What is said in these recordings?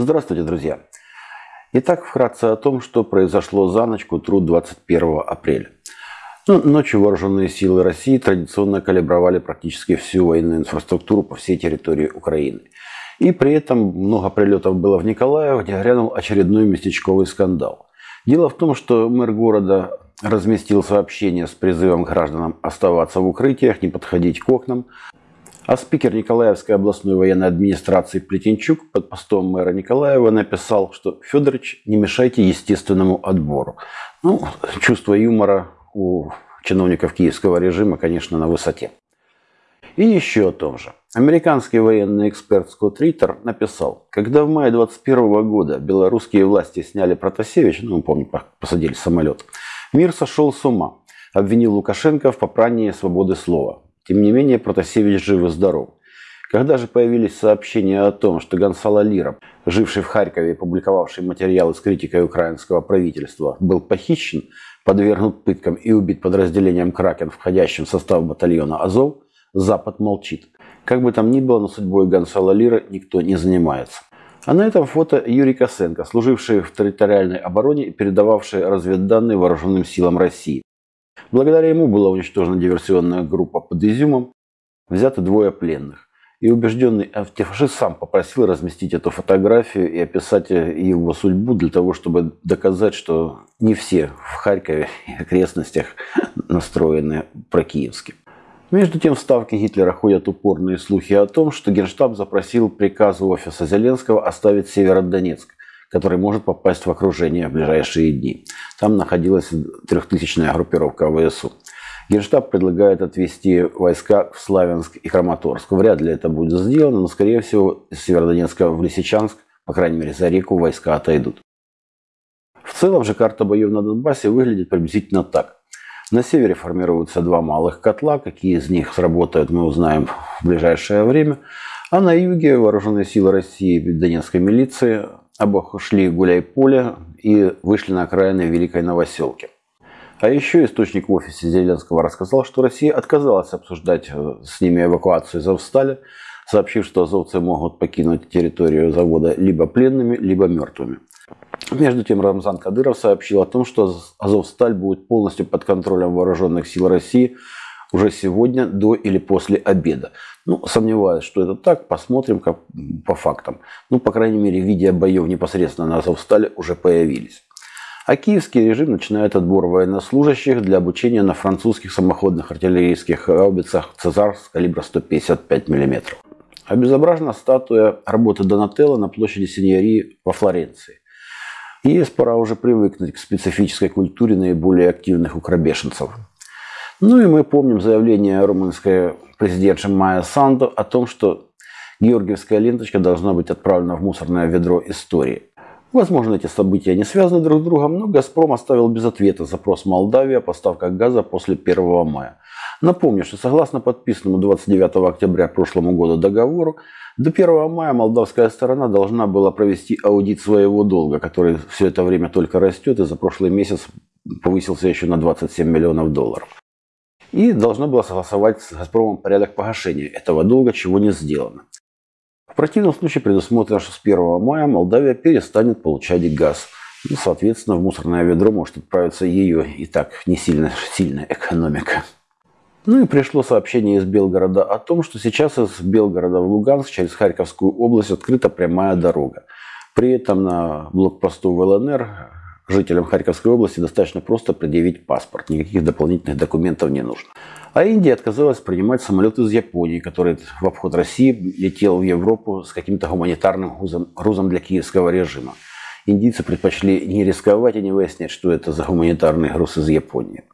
Здравствуйте, друзья! Итак, вкратце о том, что произошло за ночь к утру 21 апреля. Ну, ночью вооруженные силы России традиционно калибровали практически всю военную инфраструктуру по всей территории Украины. И при этом много прилетов было в Николаев, где грянул очередной местечковый скандал. Дело в том, что мэр города разместил сообщение с призывом гражданам оставаться в укрытиях, не подходить к окнам, а спикер Николаевской областной военной администрации Плетенчук под постом мэра Николаева написал, что Федорович, не мешайте естественному отбору. Ну, чувство юмора у чиновников киевского режима, конечно, на высоте. И еще о том же. Американский военный эксперт Скотт Риттер написал, когда в мае 21 года белорусские власти сняли Протасевич, ну, помню, посадили самолет, мир сошел с ума, обвинил Лукашенко в попрании свободы слова. Тем не менее, Протасевич жив и здоров. Когда же появились сообщения о том, что Гонсало Лира, живший в Харькове и публиковавший материалы с критикой украинского правительства, был похищен, подвергнут пыткам и убит подразделением «Кракен», входящим в состав батальона «Азов», Запад молчит. Как бы там ни было, но судьбой Гонсало Лира никто не занимается. А на этом фото Юрий Косенко, служивший в территориальной обороне и передававший разведданные вооруженным силам России. Благодаря ему была уничтожена диверсионная группа под Изюмом, взяты двое пленных. И убежденный антифашист сам попросил разместить эту фотографию и описать его судьбу для того, чтобы доказать, что не все в Харькове и окрестностях настроены прокиевски. Между тем в Ставке Гитлера ходят упорные слухи о том, что Генштаб запросил приказ офиса Зеленского оставить Северодонецк который может попасть в окружение в ближайшие дни. Там находилась трехтысячная группировка ВСУ. Генштаб предлагает отвести войска в Славянск и Краматорск. Вряд ли это будет сделано, но, скорее всего, из Северодонецка в Лисичанск, по крайней мере, за реку войска отойдут. В целом же карта боев на Донбассе выглядит приблизительно так. На севере формируются два малых котла, какие из них сработают, мы узнаем в ближайшее время. А на юге вооруженные силы России и Донецкой милиции обошли гуляй-поле и вышли на окраины Великой Новоселки. А еще источник в офисе Зеленского рассказал, что Россия отказалась обсуждать э, с ними эвакуацию из Азовстали, сообщив, что азовцы могут покинуть территорию завода либо пленными, либо мертвыми. Между тем Рамзан Кадыров сообщил о том, что Азовсталь будет полностью под контролем вооруженных сил России уже сегодня до или после обеда. Ну, сомневаюсь, что это так. Посмотрим как, по фактам. Ну, по крайней мере, видео боев непосредственно на Азовстале уже появились. А киевский режим начинает отбор военнослужащих для обучения на французских самоходных артиллерийских гаубицах «Цезар» с калибра 155 мм. Обезображена статуя работы Донателло на площади Синьории во Флоренции. И есть пора уже привыкнуть к специфической культуре наиболее активных укробешенцев. Ну и мы помним заявление румынской президентши Майя Санду о том, что георгиевская ленточка должна быть отправлена в мусорное ведро истории. Возможно, эти события не связаны друг с другом, но «Газпром» оставил без ответа запрос Молдавии о поставках газа после 1 мая. Напомню, что согласно подписанному 29 октября прошлому году договору, до 1 мая молдавская сторона должна была провести аудит своего долга, который все это время только растет и за прошлый месяц повысился еще на 27 миллионов долларов и должна была согласовать с «Газпромом» порядок погашения этого долга, чего не сделано. В противном случае предусмотрено, что с 1 мая Молдавия перестанет получать газ. И, соответственно, в мусорное ведро может отправиться ее и так не сильно сильная экономика. Ну и пришло сообщение из Белгорода о том, что сейчас из Белгорода в Луганск через Харьковскую область открыта прямая дорога. При этом на блокпосту в ЛНР жителям Харьковской области достаточно просто предъявить паспорт. Никаких дополнительных документов не нужно. А Индия отказалась принимать самолет из Японии, который в обход России летел в Европу с каким-то гуманитарным грузом, для киевского режима. Индийцы предпочли не рисковать и не выяснять, что это за гуманитарный груз из Японии.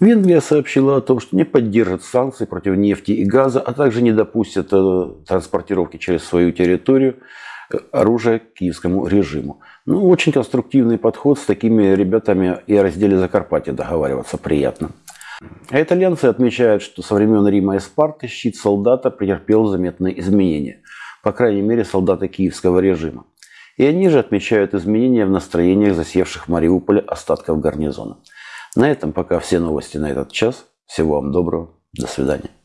Венгрия сообщила о том, что не поддержит санкции против нефти и газа, а также не допустит э, транспортировки через свою территорию оружия киевскому режиму. Ну, очень конструктивный подход с такими ребятами и о разделе Закарпатья договариваться приятно. А итальянцы отмечают, что со времен Рима и Спарты щит солдата претерпел заметные изменения. По крайней мере, солдаты киевского режима. И они же отмечают изменения в настроениях засевших в Мариуполе остатков гарнизона. На этом пока все новости на этот час. Всего вам доброго. До свидания.